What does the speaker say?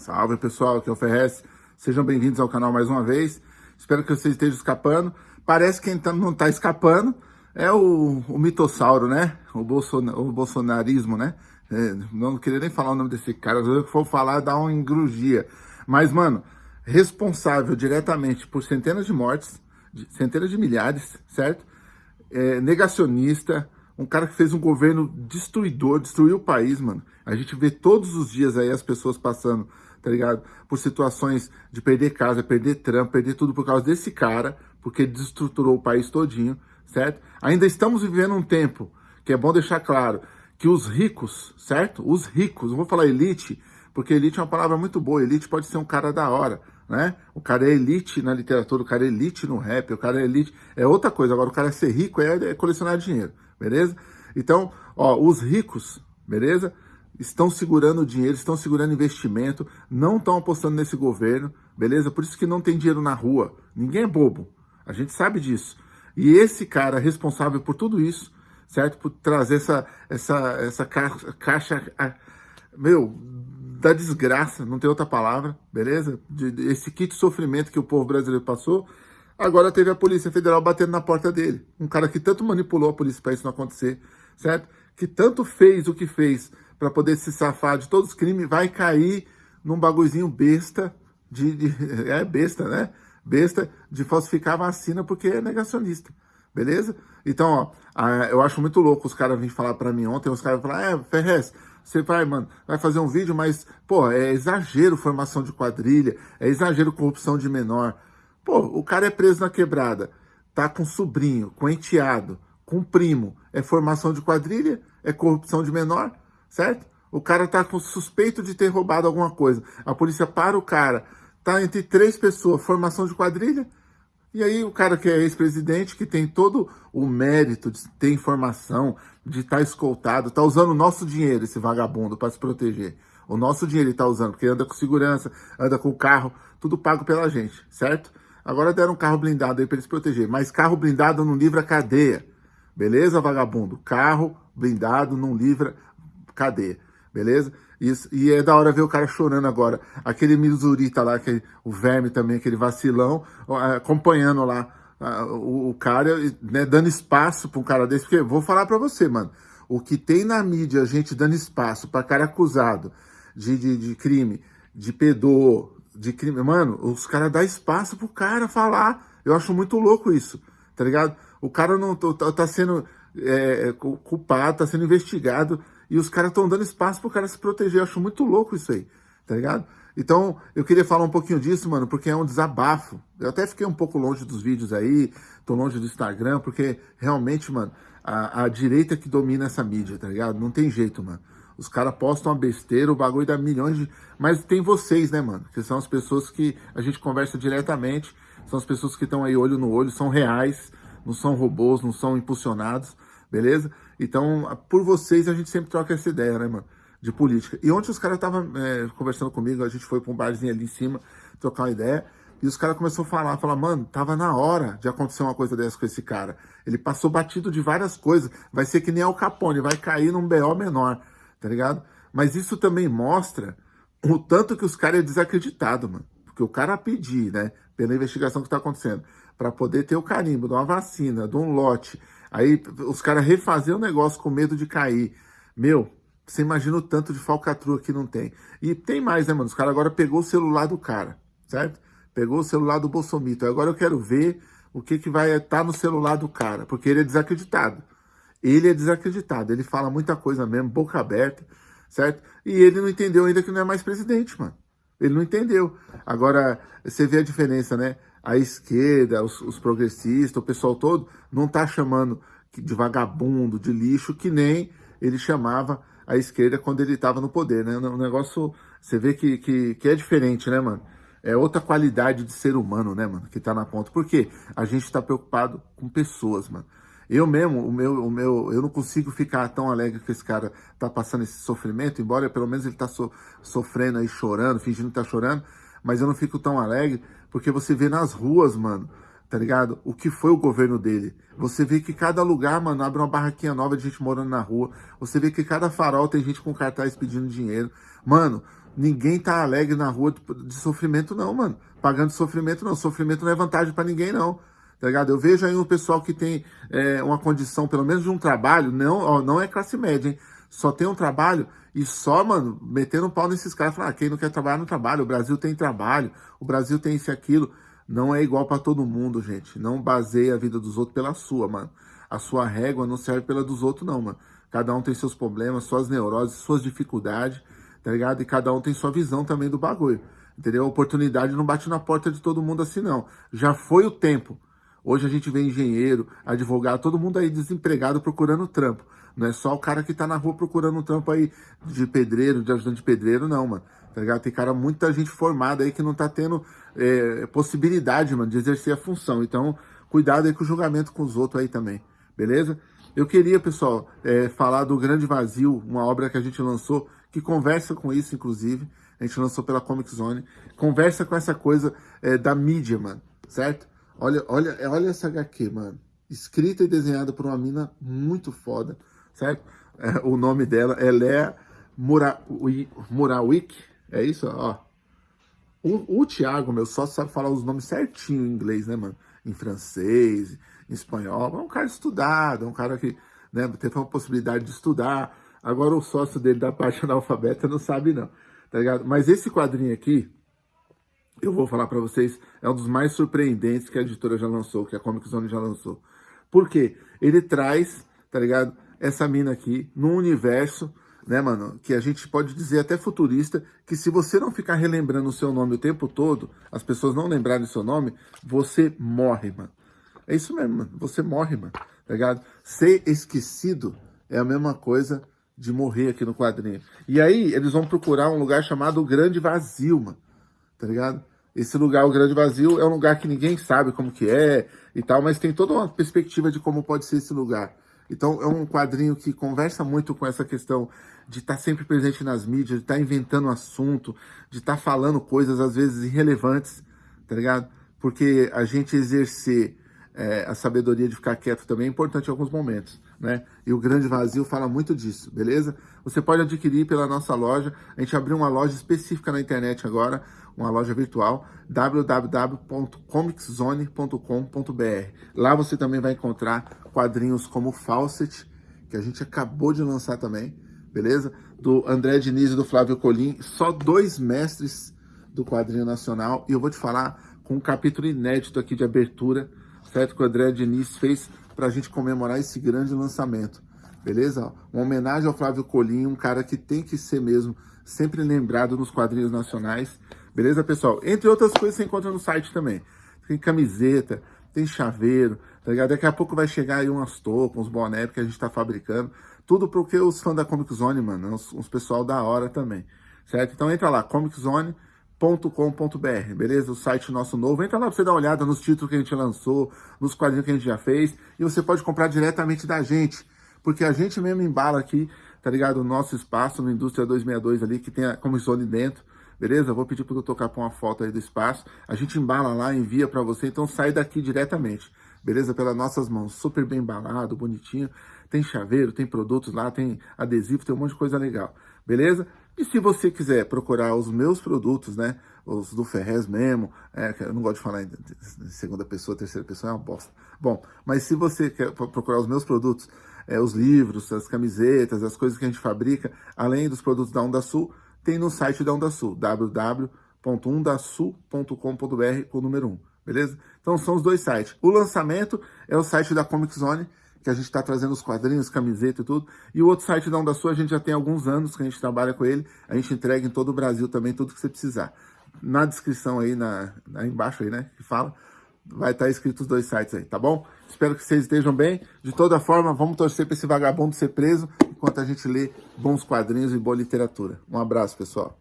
Salve pessoal, aqui é o Ferrez. Sejam bem-vindos ao canal mais uma vez. Espero que vocês estejam escapando. Parece que quem tá, não está escapando é o, o mitossauro, né? O, o bolsonarismo, né? É, não queria nem falar o nome desse cara. Se for falar, dá uma engrugia. Mas, mano, responsável diretamente por centenas de mortes, centenas de milhares, certo? É, negacionista, um cara que fez um governo destruidor, destruiu o país, mano. A gente vê todos os dias aí as pessoas passando, tá ligado? Por situações de perder casa, perder trampo, perder tudo por causa desse cara, porque ele destruturou o país todinho, certo? Ainda estamos vivendo um tempo, que é bom deixar claro, que os ricos, certo? Os ricos, não vou falar elite, porque elite é uma palavra muito boa, elite pode ser um cara da hora, né? O cara é elite na literatura, o cara é elite no rap, o cara é elite, é outra coisa. Agora, o cara é ser rico é, é colecionar dinheiro beleza? Então, ó, os ricos, beleza? Estão segurando dinheiro, estão segurando investimento, não estão apostando nesse governo, beleza? Por isso que não tem dinheiro na rua. Ninguém é bobo, a gente sabe disso. E esse cara responsável por tudo isso, certo? Por trazer essa, essa, essa caixa, caixa meu, da desgraça, não tem outra palavra, beleza? De, de, esse kit sofrimento que o povo brasileiro passou, Agora teve a Polícia Federal batendo na porta dele. Um cara que tanto manipulou a polícia para isso não acontecer, certo? Que tanto fez o que fez para poder se safar de todos os crimes, vai cair num bagulhozinho besta, de, de, é besta, né? Besta de falsificar vacina porque é negacionista, beleza? Então, ó, eu acho muito louco os caras virem falar para mim ontem, os caras falaram, é, Ferrez, você vai, mano, vai fazer um vídeo, mas, pô, é exagero formação de quadrilha, é exagero corrupção de menor. Pô, o cara é preso na quebrada, tá com sobrinho, com enteado, com primo. É formação de quadrilha? É corrupção de menor? Certo? O cara tá com suspeito de ter roubado alguma coisa. A polícia para o cara. Tá entre três pessoas, formação de quadrilha? E aí o cara que é ex-presidente, que tem todo o mérito de ter informação, de estar tá escoltado, tá usando o nosso dinheiro, esse vagabundo, para se proteger. O nosso dinheiro ele tá usando, porque anda com segurança, anda com carro, tudo pago pela gente, certo? Agora deram um carro blindado aí para eles proteger. Mas carro blindado não livra cadeia. Beleza, vagabundo? Carro blindado não livra cadeia. Beleza? Isso, e é da hora ver o cara chorando agora. Aquele Mizurita lá, aquele, o verme também, aquele vacilão, acompanhando lá o, o cara, né, dando espaço para um cara desse. Porque vou falar para você, mano. O que tem na mídia, a gente dando espaço para cara acusado de, de, de crime, de pedor, de crime. Mano, os caras dão espaço pro cara falar. Eu acho muito louco isso, tá ligado? O cara não tá, tá sendo é, é culpado, tá sendo investigado e os caras estão dando espaço pro cara se proteger. Eu acho muito louco isso aí, tá ligado? Então, eu queria falar um pouquinho disso, mano, porque é um desabafo. Eu até fiquei um pouco longe dos vídeos aí, tô longe do Instagram, porque realmente, mano, a, a direita que domina essa mídia, tá ligado? Não tem jeito, mano. Os caras postam uma besteira, o bagulho dá milhões de... Mas tem vocês, né, mano? Que são as pessoas que a gente conversa diretamente, são as pessoas que estão aí olho no olho, são reais, não são robôs, não são impulsionados, beleza? Então, por vocês, a gente sempre troca essa ideia, né, mano? De política. E ontem os caras estavam é, conversando comigo, a gente foi pra um barzinho ali em cima, trocar uma ideia, e os caras começaram a falar, falar, mano, tava na hora de acontecer uma coisa dessa com esse cara. Ele passou batido de várias coisas, vai ser que nem Al Capone, vai cair num BO menor tá ligado? Mas isso também mostra o tanto que os caras é desacreditado, mano. Porque o cara pedir, né, pela investigação que tá acontecendo, para poder ter o carimbo de uma vacina, de um lote, aí os caras refazer o negócio com medo de cair. Meu, você imagina o tanto de falcatrua que não tem. E tem mais, né, mano? Os caras agora pegou o celular do cara, certo? Pegou o celular do Bolsomito. Agora eu quero ver o que, que vai estar tá no celular do cara, porque ele é desacreditado. Ele é desacreditado, ele fala muita coisa mesmo, boca aberta, certo? E ele não entendeu ainda que não é mais presidente, mano. Ele não entendeu. Agora, você vê a diferença, né? A esquerda, os, os progressistas, o pessoal todo, não tá chamando de vagabundo, de lixo, que nem ele chamava a esquerda quando ele estava no poder, né? O negócio, você vê que, que, que é diferente, né, mano? É outra qualidade de ser humano, né, mano, que tá na ponta. Por quê? A gente tá preocupado com pessoas, mano. Eu mesmo, o meu, o meu, eu não consigo ficar tão alegre que esse cara tá passando esse sofrimento, embora pelo menos ele tá so, sofrendo aí, chorando, fingindo que tá chorando, mas eu não fico tão alegre, porque você vê nas ruas, mano, tá ligado? O que foi o governo dele. Você vê que cada lugar, mano, abre uma barraquinha nova de gente morando na rua. Você vê que cada farol tem gente com cartaz pedindo dinheiro. Mano, Ninguém tá alegre na rua de, sofrimento, não, mano. Pagando sofrimento, não. Sofrimento não é vantagem para ninguém, não. Tá ligado? Eu vejo aí um pessoal que tem é, uma condição, pelo menos de um trabalho, não, ó, não é classe média, hein? Só tem um trabalho e só, mano, metendo um pau nesses caras, falar, ah, quem não quer trabalhar no trabalho, o Brasil tem trabalho, o Brasil tem isso e aquilo. Não é igual para todo mundo, gente. Não baseie a vida dos outros pela sua, mano. A sua régua não serve pela dos outros, não, mano. Cada um tem seus problemas, suas neuroses, suas dificuldades, tá ligado? E cada um tem sua visão também do bagulho, entendeu? A oportunidade não bate na porta de todo mundo assim, não. Já foi o tempo. Hoje a gente vê engenheiro, advogado, todo mundo aí desempregado procurando trampo. Não é só o cara que tá na rua procurando trampo aí de pedreiro, de ajudante de pedreiro, não, mano. Tá ligado? Tem cara, muita gente formada aí que não tá tendo é, possibilidade, mano, de exercer a função. Então, cuidado aí com o julgamento com os outros aí também, beleza? Eu queria, pessoal, é, falar do Grande Vazio, uma obra que a gente lançou, que conversa com isso, inclusive. A gente lançou pela Comic Zone. Conversa com essa coisa é, da mídia, mano, certo? Olha, olha, olha essa HQ, mano. Escrita e desenhada por uma mina muito foda, certo? É, o nome dela é Lea Murawik. É isso, ó. O, o Thiago, meu só sabe falar os nomes certinho em inglês, né, mano? Em francês, em espanhol. É um cara estudado, é um cara que né, teve uma possibilidade de estudar. Agora o sócio dele da parte analfabeta não sabe não, tá ligado? Mas esse quadrinho aqui, eu vou falar para vocês, é um dos mais surpreendentes que a editora já lançou, que a Comic Zone já lançou. Por quê? Ele traz, tá ligado? Essa mina aqui, num universo, né, mano, que a gente pode dizer até futurista, que se você não ficar relembrando o seu nome o tempo todo, as pessoas não lembrarem o seu nome, você morre, mano. É isso mesmo, mano. Você morre, mano. Tá ligado? Ser esquecido é a mesma coisa de morrer aqui no quadrinho. E aí, eles vão procurar um lugar chamado Grande Vazio, mano. Tá ligado? Esse lugar, o Grande Vazio, é um lugar que ninguém sabe como que é e tal, mas tem toda uma perspectiva de como pode ser esse lugar. Então, é um quadrinho que conversa muito com essa questão de estar tá sempre presente nas mídias, de estar tá inventando assunto, de estar tá falando coisas, às vezes, irrelevantes, tá ligado? Porque a gente exercer é, a sabedoria de ficar quieto também é importante em alguns momentos, né? E o Grande Vazio fala muito disso, beleza? Você pode adquirir pela nossa loja, a gente abriu uma loja específica na internet agora, uma loja virtual, www.comicszone.com.br. Lá você também vai encontrar quadrinhos como Fawcett, que a gente acabou de lançar também, beleza? Do André Diniz e do Flávio Colim, só dois mestres do quadrinho nacional, e eu vou te falar com um capítulo inédito aqui de abertura, certo? Que o André Diniz fez para a gente comemorar esse grande lançamento, beleza? Uma homenagem ao Flávio Colim, um cara que tem que ser mesmo sempre lembrado nos quadrinhos nacionais, beleza, pessoal? Entre outras coisas você encontra no site também. Tem camiseta, tem chaveiro, tá ligado? Daqui a pouco vai chegar aí umas toucas, uns bonés que a gente tá fabricando. Tudo porque os fãs da Comic Zone, mano, uns, uns pessoal da hora também, certo? Então entra lá, Comic Zone com.br, beleza? O site nosso novo. Entra lá para você dar uma olhada nos títulos que a gente lançou, nos quadrinhos que a gente já fez. E você pode comprar diretamente da gente. Porque a gente mesmo embala aqui, tá ligado? O nosso espaço no Indústria 262 ali, que tem a comissão dentro. Beleza? Vou pedir para o tocar com uma foto aí do espaço. A gente embala lá, envia para você. Então sai daqui diretamente. Beleza? Pelas nossas mãos. Super bem embalado, bonitinho. Tem chaveiro, tem produtos lá, tem adesivo, tem um monte de coisa legal. Beleza? E se você quiser procurar os meus produtos, né, os do Ferrez mesmo, é, eu não gosto de falar em segunda pessoa, terceira pessoa, é uma bosta. Bom, mas se você quer procurar os meus produtos, é, os livros, as camisetas, as coisas que a gente fabrica, além dos produtos da Onda Sul, tem no site da Onda Sul, www.undasul.com.br com o número 1, beleza? Então são os dois sites. O lançamento é o site da Comic Zone, que a gente está trazendo os quadrinhos, camiseta e tudo. E o outro site da Onda Sul, a gente já tem alguns anos que a gente trabalha com ele. A gente entrega em todo o Brasil também tudo que você precisar. Na descrição aí, na, aí embaixo aí, né, que fala, vai estar tá escrito os dois sites aí, tá bom? Espero que vocês estejam bem. De toda forma, vamos torcer para esse vagabundo ser preso enquanto a gente lê bons quadrinhos e boa literatura. Um abraço, pessoal.